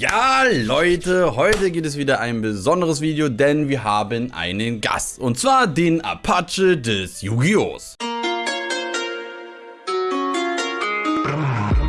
Ja, Leute, heute geht es wieder ein besonderes Video, denn wir haben einen Gast. Und zwar den Apache des Yu-Gi-Ohs.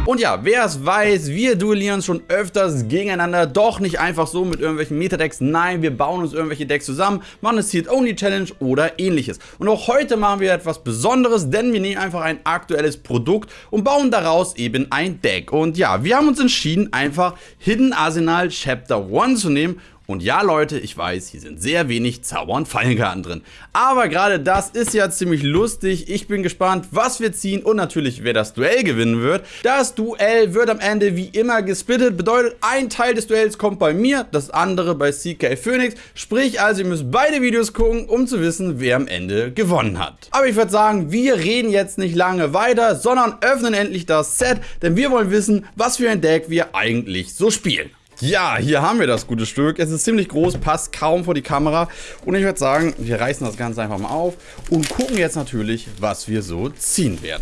Und ja, wer es weiß, wir duellieren schon öfters gegeneinander, doch nicht einfach so mit irgendwelchen Metadecks. Nein, wir bauen uns irgendwelche Decks zusammen, machen eine Seed-Only-Challenge oder ähnliches. Und auch heute machen wir etwas Besonderes, denn wir nehmen einfach ein aktuelles Produkt und bauen daraus eben ein Deck. Und ja, wir haben uns entschieden, einfach Hidden Arsenal Chapter 1 zu nehmen und ja, Leute, ich weiß, hier sind sehr wenig Zauber- und Fallenkarten drin. Aber gerade das ist ja ziemlich lustig. Ich bin gespannt, was wir ziehen und natürlich, wer das Duell gewinnen wird. Das Duell wird am Ende wie immer gesplittet. Bedeutet, ein Teil des Duells kommt bei mir, das andere bei CK Phoenix. Sprich also, ihr müsst beide Videos gucken, um zu wissen, wer am Ende gewonnen hat. Aber ich würde sagen, wir reden jetzt nicht lange weiter, sondern öffnen endlich das Set, denn wir wollen wissen, was für ein Deck wir eigentlich so spielen. Ja, hier haben wir das gute Stück. Es ist ziemlich groß, passt kaum vor die Kamera. Und ich würde sagen, wir reißen das Ganze einfach mal auf und gucken jetzt natürlich, was wir so ziehen werden.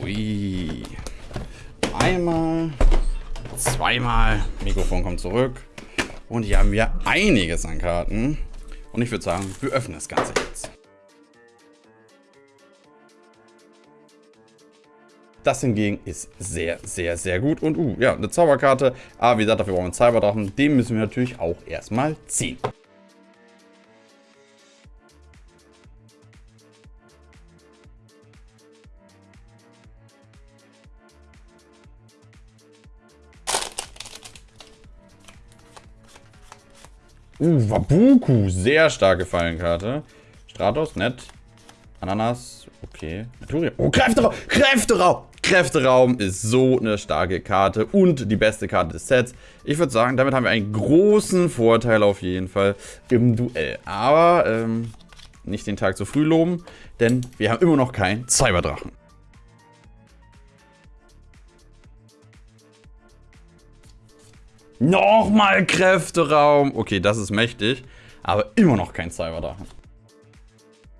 Ui. Einmal, zweimal. Mikrofon kommt zurück. Und hier haben wir einiges an Karten. Und ich würde sagen, wir öffnen das Ganze jetzt. Das hingegen ist sehr, sehr, sehr gut. Und uh, ja, eine Zauberkarte. Aber wie gesagt, dafür brauchen wir einen Cyberdrachen. Den müssen wir natürlich auch erstmal ziehen. Uh, Wabuku. Sehr starke Fallenkarte. Stratos, nett. Ananas, okay. Naturia. Oh, Kräfteraum! Kräfteraum! Kräfteraum ist so eine starke Karte und die beste Karte des Sets. Ich würde sagen, damit haben wir einen großen Vorteil auf jeden Fall im Duell. Aber ähm, nicht den Tag zu früh loben, denn wir haben immer noch keinen Cyberdrachen. Nochmal Kräfteraum. Okay, das ist mächtig, aber immer noch kein Cyberdrachen.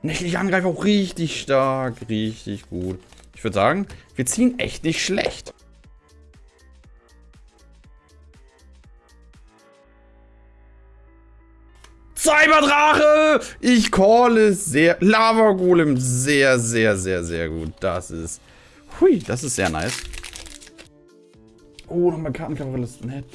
Nächtlicher Angreifer auch richtig stark, richtig gut. Ich würde sagen, wir ziehen echt nicht schlecht. Cyberdrache! Ich call es sehr. Lava Golem sehr, sehr, sehr, sehr gut. Das ist. Hui, das ist sehr nice. Oh, nochmal Kartencover ist nett.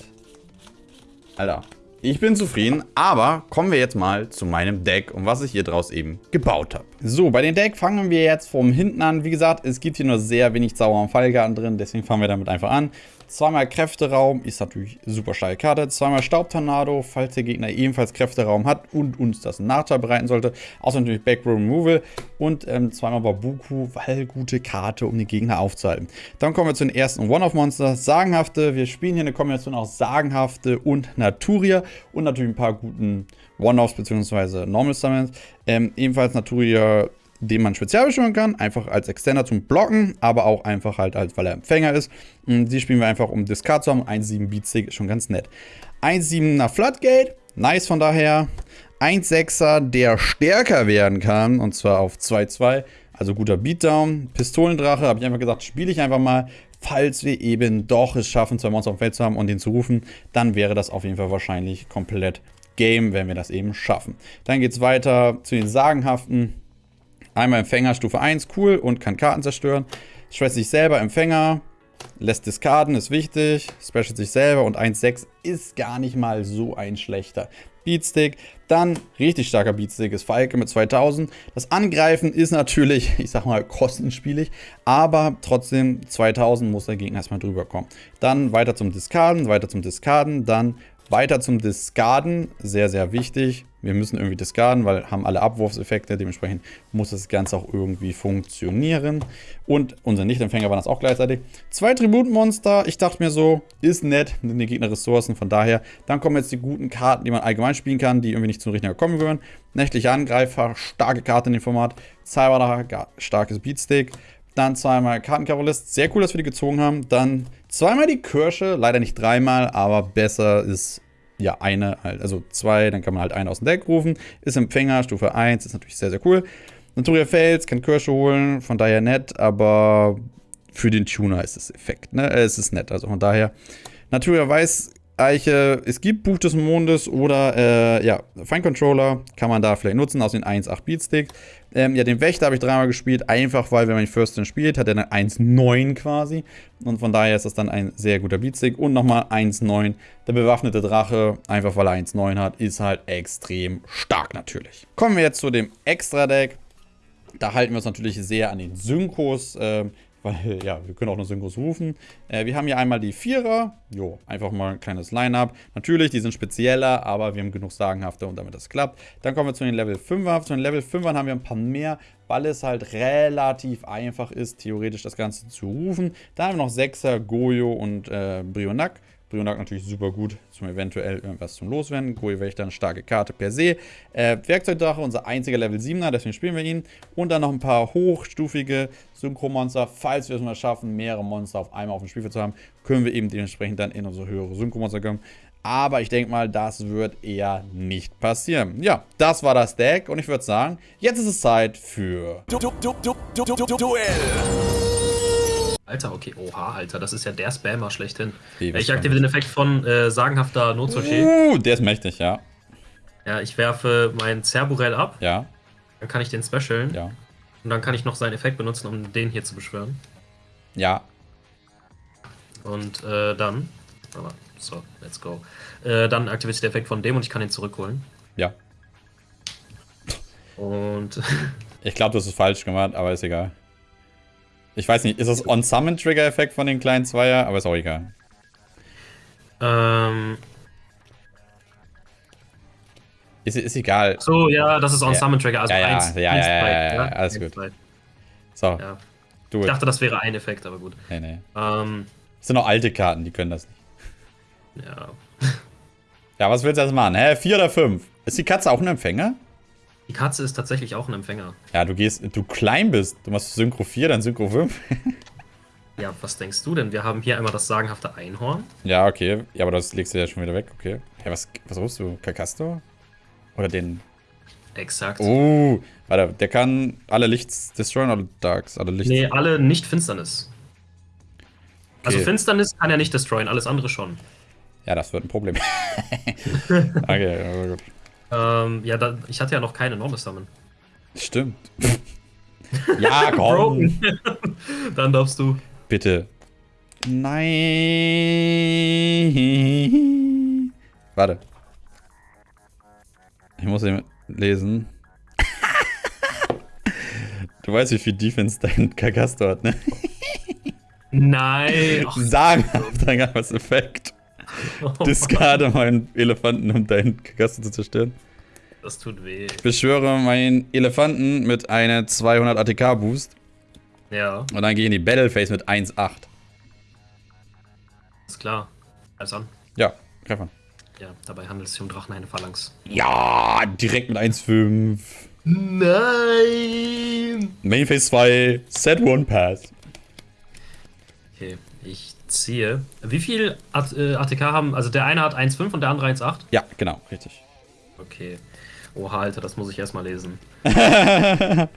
Alter, ich bin zufrieden, aber kommen wir jetzt mal zu meinem Deck und was ich hier draus eben gebaut habe. So, bei dem Deck fangen wir jetzt vom hinten an. Wie gesagt, es gibt hier nur sehr wenig Zauber- und Fallgarten drin, deswegen fangen wir damit einfach an. Zweimal Kräfteraum ist natürlich super starke Karte. Zweimal Staubtornado, falls der Gegner ebenfalls Kräfteraum hat und uns das einen Nachteil bereiten sollte. Außer natürlich Backrow Removal und ähm, zweimal Babuku, weil gute Karte, um den Gegner aufzuhalten. Dann kommen wir zu den ersten One-Off-Monster. Sagenhafte, wir spielen hier eine Kombination aus Sagenhafte und Naturia und natürlich ein paar guten One-Offs bzw. Normal Summons. Ähm, ebenfalls Naturia den man spezial beschwören kann, einfach als Extender zum Blocken, aber auch einfach halt, als, weil er Empfänger ist. Und die spielen wir einfach, um Discard zu haben. 1,7 Beatstick ist schon ganz nett. 1,7er Floodgate, nice von daher. 1,6er, der stärker werden kann, und zwar auf 2,2, also guter Beatdown. Pistolendrache, habe ich einfach gesagt, spiele ich einfach mal. Falls wir eben doch es schaffen, zwei Monster auf dem Feld zu haben und den zu rufen, dann wäre das auf jeden Fall wahrscheinlich komplett Game, wenn wir das eben schaffen. Dann geht es weiter zu den Sagenhaften. Einmal Empfänger Stufe 1, cool und kann Karten zerstören. Stresst sich selber, Empfänger, lässt discarden, ist wichtig. Special sich selber und 1,6 ist gar nicht mal so ein schlechter Beatstick. Dann richtig starker Beatstick ist Falke mit 2000. Das Angreifen ist natürlich, ich sag mal, kostenspielig, aber trotzdem 2000 muss der Gegner erstmal drüber kommen. Dann weiter zum Discarden, weiter zum Discarden, dann weiter zum Discarden, sehr, sehr wichtig. Wir müssen irgendwie discarden, weil haben alle Abwurfseffekte. Dementsprechend muss das Ganze auch irgendwie funktionieren. Und unser Nichtempfänger war das auch gleichzeitig. Zwei Tributmonster. Ich dachte mir so, ist nett, sind die Gegner Ressourcen. Von daher, dann kommen jetzt die guten Karten, die man allgemein spielen kann, die irgendwie nicht zum richtigen kommen gehören. Nächtlicher Angreifer, starke Karte in dem Format. Cyberdacher, starkes Beatstick. Dann zweimal Kartenkavalist. Sehr cool, dass wir die gezogen haben. Dann zweimal die Kirsche. Leider nicht dreimal, aber besser ist ja eine, also zwei. Dann kann man halt einen aus dem Deck rufen. Ist Empfänger, Stufe 1. Ist natürlich sehr, sehr cool. Naturia Fels, kann Kirsche holen. Von daher nett, aber für den Tuner ist es Effekt. Ne? Äh, es ist nett. Also von daher Natura weiß Eiche, es gibt Buch des Mondes oder äh, ja, Fine Controller kann man da vielleicht nutzen aus den 1.8 Beatstick. Ähm, ja, den Wächter habe ich dreimal gespielt, einfach weil, wenn man First spielt, hat er eine 1.9 quasi. Und von daher ist das dann ein sehr guter Beatstick. Und nochmal 1.9, der bewaffnete Drache, einfach weil er 1.9 hat, ist halt extrem stark natürlich. Kommen wir jetzt zu dem Extra-Deck. Da halten wir uns natürlich sehr an den Synkos. Äh, weil, ja, wir können auch nur Synchros rufen. Äh, wir haben hier einmal die Vierer. Jo, einfach mal ein kleines Line-Up. Natürlich, die sind spezieller, aber wir haben genug Sagenhafte und damit das klappt. Dann kommen wir zu den Level 5er. Zu den Level 5ern haben wir ein paar mehr, weil es halt relativ einfach ist, theoretisch das Ganze zu rufen. Da haben wir noch 6er, Goyo und äh, Brionac. Brionac natürlich super gut zum eventuell irgendwas zum Loswerden. Goyo Wächter eine starke Karte per se. Äh, Werkzeugdrache, unser einziger Level 7er, deswegen spielen wir ihn. Und dann noch ein paar hochstufige Synchromonster. Falls wir es mal schaffen, mehrere Monster auf einmal auf dem Spielfeld zu haben, können wir eben dementsprechend dann in unsere höhere Synchromonster kommen. Aber ich denke mal, das wird eher nicht passieren. Ja, das war das Deck und ich würde sagen, jetzt ist es Zeit für... Du, du, du, du, du, du, Duell! Alter, okay, oha, Alter, das ist ja der Spammer schlechthin. Wie, ich aktiviere den Effekt von äh, sagenhafter Notsoche. Uh, der ist mächtig, ja. Ja, ich werfe mein Cerburell ab. Ja. Dann kann ich den specialen. Ja. Und dann kann ich noch seinen Effekt benutzen, um den hier zu beschwören. Ja. Und äh, dann. so, let's go. Äh, dann aktiviert sich der Effekt von dem und ich kann ihn zurückholen. Ja. Und. ich glaube, das ist falsch gemacht, aber ist egal. Ich weiß nicht, ist das On-Summon-Trigger-Effekt von den kleinen Zweier? Aber ist auch egal. Ähm. Ist, ist egal. So, ja, das ist On-Summon-Trigger. Also ja, ja, eins, ja, eins, ja, ja, ja, ja, alles gut. Zwei. So. Ich dachte, das wäre ein Effekt, aber gut. Nee, nee. Ähm, das sind noch alte Karten, die können das nicht. Ja. Ja, was willst du jetzt machen? Hä? Vier oder fünf? Ist die Katze auch ein Empfänger? Die Katze ist tatsächlich auch ein Empfänger. Ja, du gehst, du klein bist. Du machst Synchro 4, dann Synchro 5. ja, was denkst du denn? Wir haben hier einmal das sagenhafte Einhorn. Ja, okay. Ja, aber das legst du ja schon wieder weg, okay. Hey, was, was rufst du? Kakasto? Oder den... Exakt. Oh, warte, der kann alle Lichts destroyen oder Darks? Alle Lichts? Nee, alle nicht Finsternis. Also okay. Also Finsternis kann er nicht destroyen, alles andere schon. Ja, das wird ein Problem. okay, aber gut. Ähm, ja, da, ich hatte ja noch keine Enormous Summon. Stimmt. ja, komm. Dann darfst du. Bitte. Nein. Warte. Ich muss ihn lesen. du weißt, wie viel Defense dein Kagasto hat, ne? Nein. Sagenhaft, dann gab es Effekt. Oh, Discarde meinen Elefanten, um deinen Kagasto zu zerstören. Das tut weh. Ich beschwöre meinen Elefanten mit einer 200 ATK Boost. Ja. Und dann gehe ich in die Battle Phase mit 1,8. Ist klar. Alles an. Ja, greif an. Ja, dabei handelt es sich um Drachen eine Phalanx. Ja, direkt mit 1,5. Nein! Main Phase 2, Set 1 Pass. Okay, ich ziehe. Wie viel ATK äh, haben? Also der eine hat 1,5 und der andere 1,8? Ja, genau, richtig. Okay. Oha, Alter, das muss ich erstmal lesen.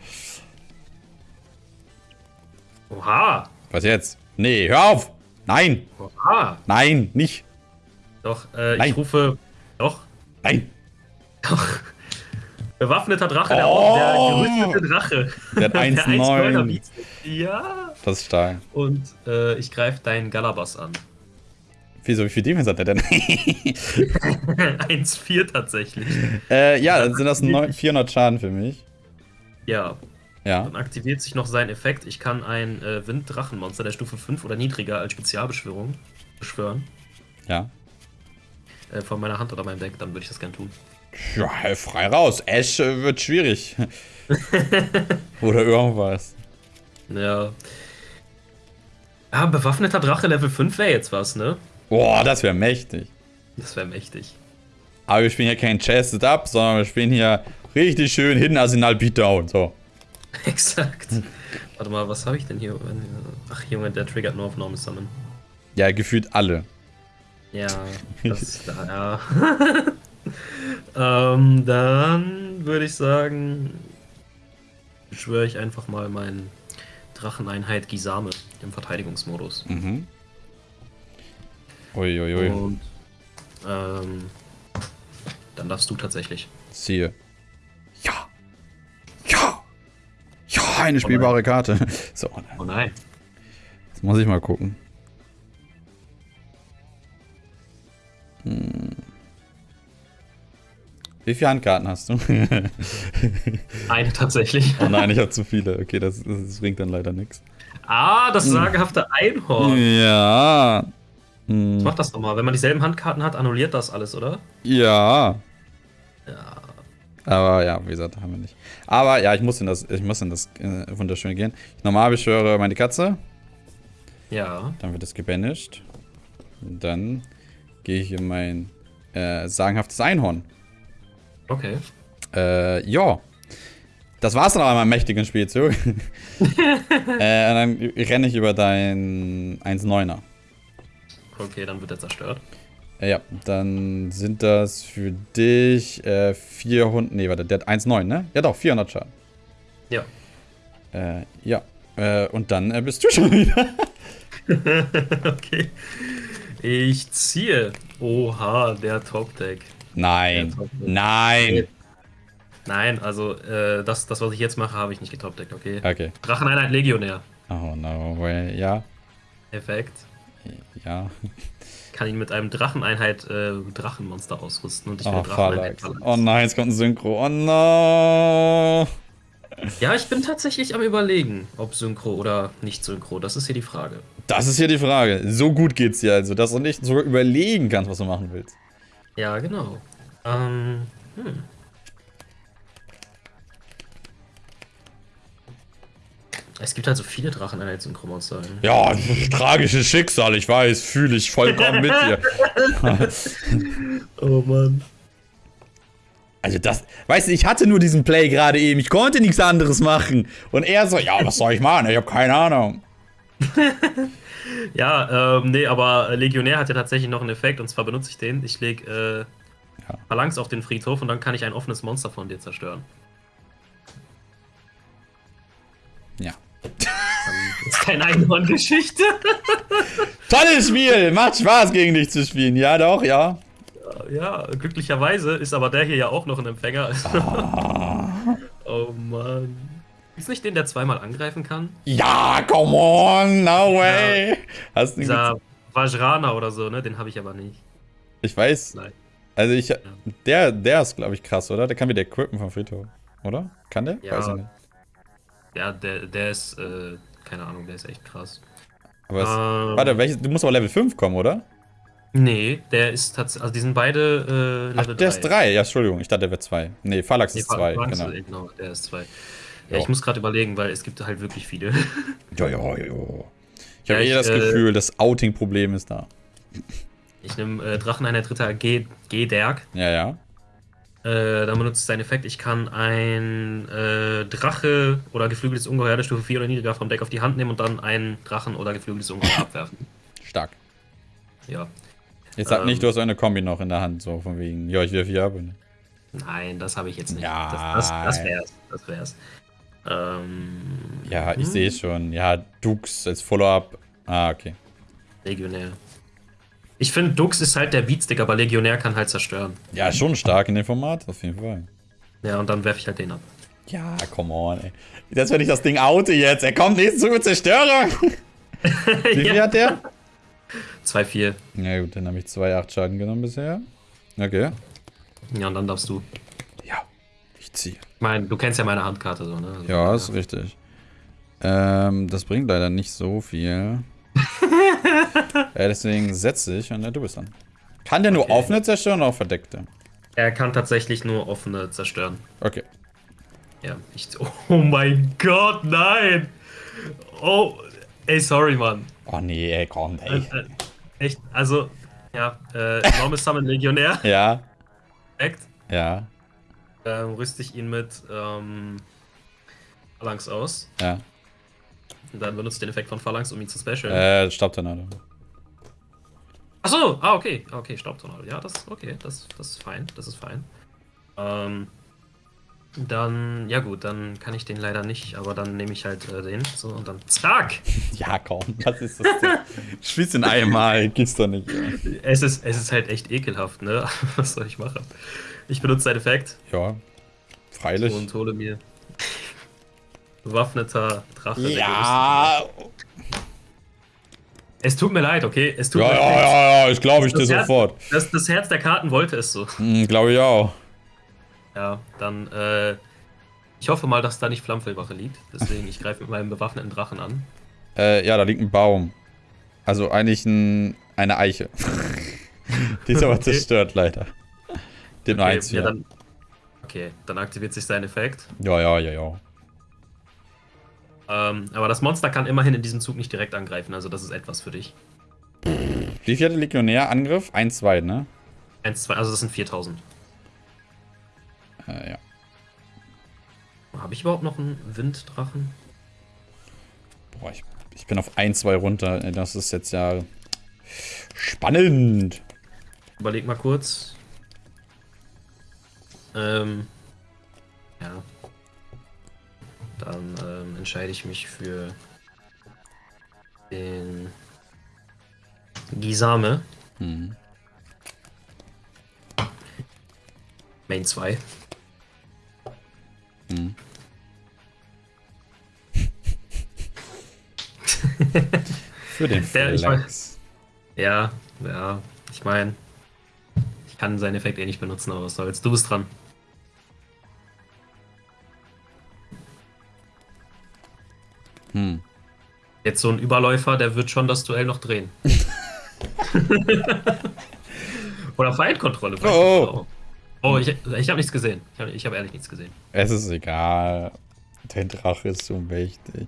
Oha! Was jetzt? Nee, hör auf! Nein! Oha! Nein, nicht! Doch, äh, Nein. ich rufe. Doch. Nein! Doch. Bewaffneter Drache, oh. der, der gerüstete Drache. Der hat 1,9. Ja. Das ist stark. Und äh, ich greife deinen Galabas an. Wieso, wie viel Defense hat der denn? 1,4 tatsächlich. Äh, ja, dann sind das 400 Schaden für mich. Ja. Ja. Dann aktiviert sich noch sein Effekt. Ich kann ein äh, Winddrachenmonster der Stufe 5 oder niedriger als Spezialbeschwörung beschwören. Ja. Äh, von meiner Hand oder meinem Deck, dann würde ich das gern tun. Ja, frei raus. Ash äh, wird schwierig. oder irgendwas. Ja. Ah, bewaffneter Drache Level 5 wäre jetzt was, ne? Boah, das wäre mächtig. Das wäre mächtig. Aber wir spielen hier kein Chested Up, sondern wir spielen hier richtig schön Hidden Arsenal Beatdown. So. Exakt. Warte mal, was habe ich denn hier? Ach, Junge, der triggert nur auf Normal Summon. Ja, gefühlt alle. Ja, das, ja. Ähm, dann würde ich sagen, beschwöre ich einfach mal meinen Dracheneinheit Gisame im Verteidigungsmodus. Mhm. Uiuiui. Ui, ui. Und ähm, dann darfst du tatsächlich. Ziehe. Ja. Ja. Ja, eine spielbare oh Karte. So. Oh nein. Jetzt muss ich mal gucken. Wie viele Handkarten hast du? Eine tatsächlich. Oh nein, ich habe zu viele. Okay, das, das bringt dann leider nichts. Ah, das hm. sagenhafte Einhorn. Ja. Hm. Ich mach das nochmal. Wenn man dieselben Handkarten hat, annulliert das alles, oder? Ja. Ja. Aber ja, wie gesagt, haben wir nicht. Aber ja, ich muss in das, ich muss in das äh, Wunderschöne gehen. Normal beschwöre meine Katze. Ja. Dann wird es gebanished. Und dann gehe ich in mein äh, sagenhaftes Einhorn. Okay. Äh, ja. Das war's dann aber meinem mächtigen Spielzug. äh, dann renne ich über dein 1-9er. Okay, dann wird er zerstört. Äh, ja, dann sind das für dich äh, 400. Nee, warte, der hat 1,9, ne? Ja, doch, 400 Schaden. Ja. Äh, ja. Äh, und dann äh, bist du schon wieder. okay. Ich ziehe. Oha, der Top-Deck. Nein. Nein. Nein, also äh, das, das, was ich jetzt mache, habe ich nicht getopdeckt, okay? Okay. Dracheneinheit Legionär. Oh no way, ja. Effekt. Ja. Kann ihn mit einem Dracheneinheit äh, Drachenmonster ausrüsten und ich will oh, Dracheneinheit Oh nein, es kommt ein Synchro. Oh no. Ja, ich bin tatsächlich am überlegen, ob Synchro oder nicht Synchro. Das ist hier die Frage. Das ist hier die Frage. So gut geht's dir also, dass du nicht sogar überlegen kannst, was du machen willst. Ja, genau. Ähm, hm. Es gibt halt so viele Drachen in der Synchromonster. Ja, tragisches Schicksal, ich weiß, fühle ich vollkommen mit dir. oh Mann. Also das, weißt du, ich hatte nur diesen Play gerade eben, ich konnte nichts anderes machen. Und er so, ja, was soll ich machen? Ich habe keine Ahnung. ja, ähm, nee, aber Legionär hat ja tatsächlich noch einen Effekt und zwar benutze ich den. Ich lege äh, ja. Phalanx auf den Friedhof und dann kann ich ein offenes Monster von dir zerstören. Ja. Das ist keine Einhorn-Geschichte. Tolles Spiel! Macht Spaß, gegen dich zu spielen. Ja, doch, ja. Ja, glücklicherweise ist aber der hier ja auch noch ein Empfänger. Ah. oh Mann. Ist nicht den, der zweimal angreifen kann? Ja, come on, no way. Ja, Hast du dieser Vajrana oder so, ne? Den habe ich aber nicht. Ich weiß. Nein. Also ich, ja. der, der ist, glaube ich, krass, oder? Der kann wieder equippen vom Friedhof, oder? Kann der? Ja. Weiß ich nicht. Ja, der, der ist, äh, keine Ahnung, der ist echt krass. Aber es, ähm, warte, welches, du musst aber Level 5 kommen, oder? Nee, der ist tatsächlich, also die sind beide äh, Level Ach, der 3. ist 3, ja, Entschuldigung, ich dachte, der wird 2. Nee, Phalanx nee, ist 2, genau. genau, der ist 2. Ja, ich muss gerade überlegen, weil es gibt halt wirklich viele. Ja, ja, ja. Ich habe ja, eh das äh, Gefühl, das Outing-Problem ist da. Ich nehme äh, Dracheneinheit Ritter G, G Derg. Ja, ja. Äh, dann benutzt sein Effekt. Ich kann ein äh, Drache oder geflügeltes Ungeheuer der Stufe 4 oder niedriger vom Deck auf die Hand nehmen und dann einen Drachen oder geflügeltes Ungeheuer abwerfen. Stark. Ja. Jetzt sag ähm, nicht, du hast eine Kombi noch in der Hand, so von wegen, ja, ich wirf hier ab. Nein, das habe ich jetzt nicht. Ja. Das, das, das wär's. Das wär's. Ähm, ja, ich hm. sehe schon. Ja, Dux als Follow-up. Ah, okay. Legionär. Ich finde, Dux ist halt der Beatstick, aber Legionär kann halt zerstören. Ja, schon stark in dem Format, auf jeden Fall. Ja, und dann werfe ich halt den ab. Ja, come on, ey. Das wenn ich das Ding oute jetzt. Er kommt nicht zu Zerstörung. Wie viel ja. hat der? 2-4. Ja gut, dann habe ich 2-8 Schaden genommen bisher. Okay. Ja, und dann darfst du. Ja, ich ziehe. Ich meine, du kennst ja meine Handkarte so, ne? Also, ja, ja, ist richtig. Ähm, das bringt leider nicht so viel. ja, deswegen setze ich und ja, du bist dann. Kann der nur okay. offene zerstören oder auch verdeckte? Er kann tatsächlich nur offene zerstören. Okay. Ja, ich. Oh mein Gott, nein! Oh, ey, sorry, Mann. Oh nee, ey, komm, ey. Äh, äh, echt, also, ja, äh, Enormous Summon Legionär. Ja. Perfekt. Ja. Ähm, rüste ich ihn mit, ähm, Phalanx aus. Ja. Und dann benutzt den Effekt von Phalanx, um ihn zu specialen. Äh, Staubtornado. Achso, ah, okay. Okay, Staubtornado. Ja, das okay, das, das ist fein. Das ist fein. Ähm, Dann, ja gut, dann kann ich den leider nicht, aber dann nehme ich halt äh, den. So, und dann zack! Ja, komm, was ist das denn? Spielst den einmal, gibt's doch nicht. Ja. Es ist, es ist halt echt ekelhaft, ne? Was soll ich machen? Ich benutze den Effekt ja, freilich. und hole mir bewaffneter Drache. Ja. Es tut mir leid, okay? Es tut ja, mir ja, leid. ja, ja, ich glaube ich dir Das Herz- sofort. Das, das Herz der Karten wollte es so. Hm, glaube ich auch. Ja, dann, äh, ich hoffe mal, dass da nicht Flammfellwache liegt. Deswegen, ich greife mit meinem bewaffneten Drachen an. Äh, ja, da liegt ein Baum. Also eigentlich ein, eine Eiche. Die ist aber Okay. zerstört, leider. Den Okay, eins ja, hier. dann, okay, dann aktiviert sich sein Effekt. Ja, ja, ja, ja. Ähm, aber das Monster kann immerhin in diesem Zug nicht direkt angreifen, also das ist etwas für dich. Wie viel hat der Legionär? Angriff? 1, 2, ne? 1, 2, also das sind 4000. Äh, ja. Habe ich überhaupt noch einen Winddrachen? Boah, ich, ich bin auf 1, 2 runter. Das ist jetzt ja spannend. Überleg mal kurz. Ähm, ja. Dann ähm, entscheide ich mich für den Gisame. Hm. Main 2. Hm. Für den Der- ich Flex. Ja, ja. Ich meine, ich kann seinen Effekt eh nicht benutzen, aber was soll's. Du bist dran. Hm. Jetzt so ein Überläufer, der wird schon das Duell noch drehen. Oder Feindkontrolle. Feindkontrolle. Oh, ich, ich habe nichts gesehen. Ich habe hab ehrlich nichts gesehen. Es ist egal. Dein Drache ist so mächtig.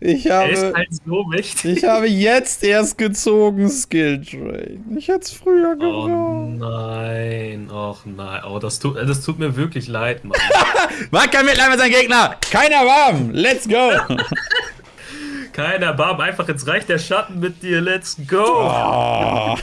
Ich Er ist habe, halt so mächtig. ich habe jetzt erst gezogen, Skill Train. Ich hätte es früher Oh gebraucht. nein, och nein. Oh, das tut, das tut mir wirklich leid, Mann. Mag kein Mitleid mit seinem Gegner. Keiner warm. Let's go. Keiner Barb, einfach jetzt reicht der Schatten mit dir. Let's go. Oh.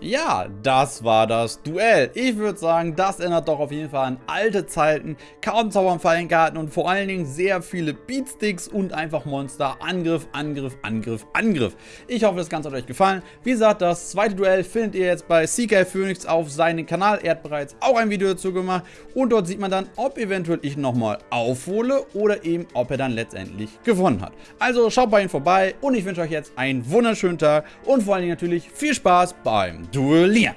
Ja, das war das Duell. Ich würde sagen, das erinnert doch auf jeden Fall an alte Zeiten. Kaum Zaubern, Fallenkarten und vor allen Dingen sehr viele Beatsticks und einfach Monster. Angriff, Angriff, Angriff, Angriff. Ich hoffe, das Ganze hat euch gefallen. Wie gesagt, das zweite Duell findet ihr jetzt bei CK Phoenix auf seinem Kanal. Er hat bereits auch ein Video dazu gemacht. Und dort sieht man dann, ob eventuell ich nochmal aufhole oder eben, ob er dann letztendlich gewonnen hat. Also schaut bei ihm vorbei und ich wünsche euch jetzt einen wunderschönen Tag und vor allen Dingen natürlich viel Spaß beim Duellieren.